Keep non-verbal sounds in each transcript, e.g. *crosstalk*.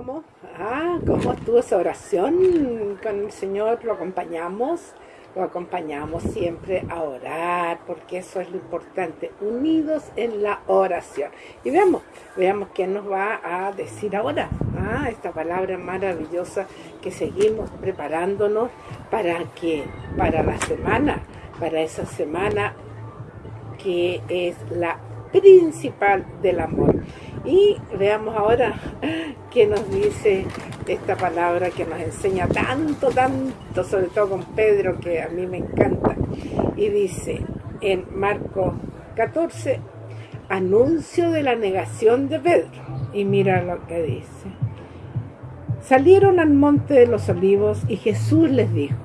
unimos a oración con el Señor, lo acompañamos, lo acompañamos siempre a orar, porque eso es lo importante, unidos en la oración. Y veamos, veamos qué nos va a decir ahora, ¿ah? esta palabra maravillosa que seguimos preparándonos para que, para la semana, para esa semana que es la principal del amor. Y veamos ahora *laughs* qué nos dice esta palabra que nos enseña tanto, tanto, sobre todo con Pedro, que a mí me encanta. Y dice en Marcos 14, anuncio de la negación de Pedro. Y mira lo que dice. Salieron al monte de los olivos y Jesús les dijo,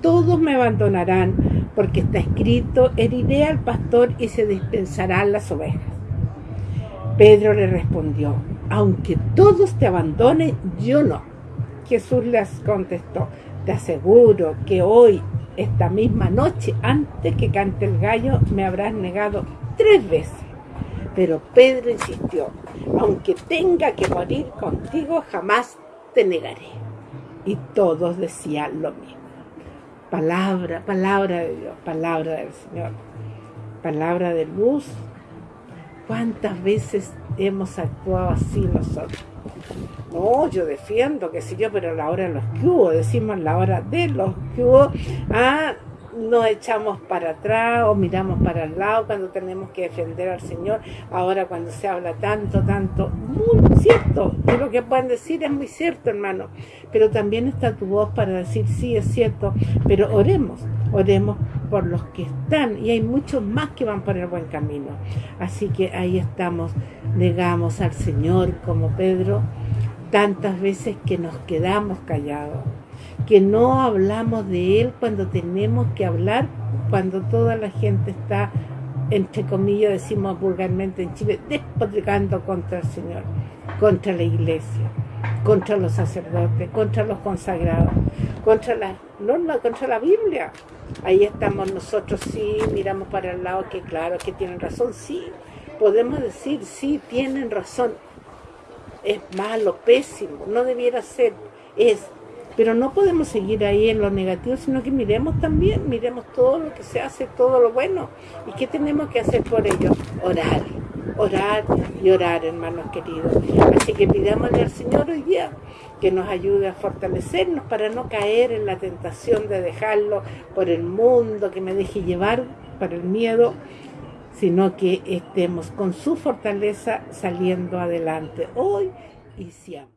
todos me abandonarán, porque está escrito, heriré al pastor y se dispensarán las ovejas. Pedro le respondió, aunque todos te abandonen, yo no. Jesús les contestó, te aseguro que hoy, esta misma noche, antes que cante el gallo, me habrás negado tres veces. Pero Pedro insistió, aunque tenga que morir contigo, jamás te negaré. Y todos decían lo mismo. Palabra, palabra de Dios, palabra del Señor, palabra de luz, ¿Cuántas veces hemos actuado así nosotros? No, yo defiendo, que si yo, pero la hora de los que hubo, decimos la hora de los que hubo, ah, nos echamos para atrás o miramos para el lado cuando tenemos que defender al Señor. Ahora cuando se habla tanto, tanto, muy cierto, y lo que pueden decir es muy cierto, hermano. Pero también está tu voz para decir, sí, es cierto, pero oremos, oremos por los que están y hay muchos más que van por el buen camino. Así que ahí estamos, negamos al Señor como Pedro, tantas veces que nos quedamos callados que no hablamos de Él cuando tenemos que hablar, cuando toda la gente está, entre comillas, decimos vulgarmente en Chile, despotricando contra el Señor, contra la iglesia, contra los sacerdotes, contra los consagrados, contra la norma, contra la Biblia. Ahí estamos nosotros, sí, miramos para el lado, que claro, que tienen razón, sí, podemos decir, sí, tienen razón, es malo, pésimo, no debiera ser, es pero no podemos seguir ahí en lo negativo, sino que miremos también, miremos todo lo que se hace, todo lo bueno. ¿Y qué tenemos que hacer por ello? Orar, orar y orar, hermanos queridos. Así que pidámosle al Señor hoy día que nos ayude a fortalecernos para no caer en la tentación de dejarlo por el mundo, que me deje llevar por el miedo, sino que estemos con su fortaleza saliendo adelante hoy y siempre.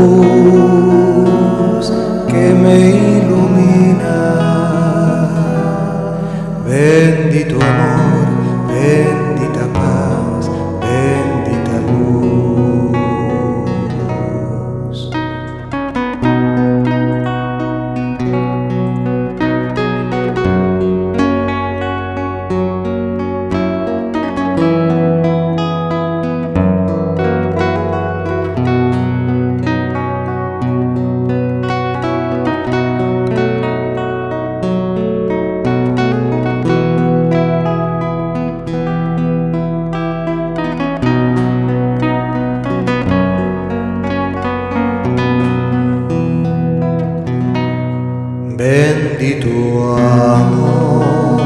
perdí tu amor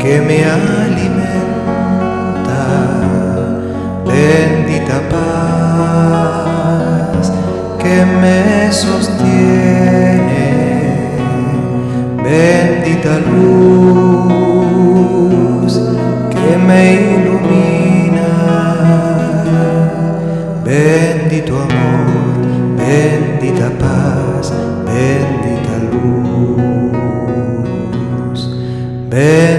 que me alimenta, bendita paz que me sostiene, bendita luz que me ilumina, bendito amor, bendita paz, bendita luz.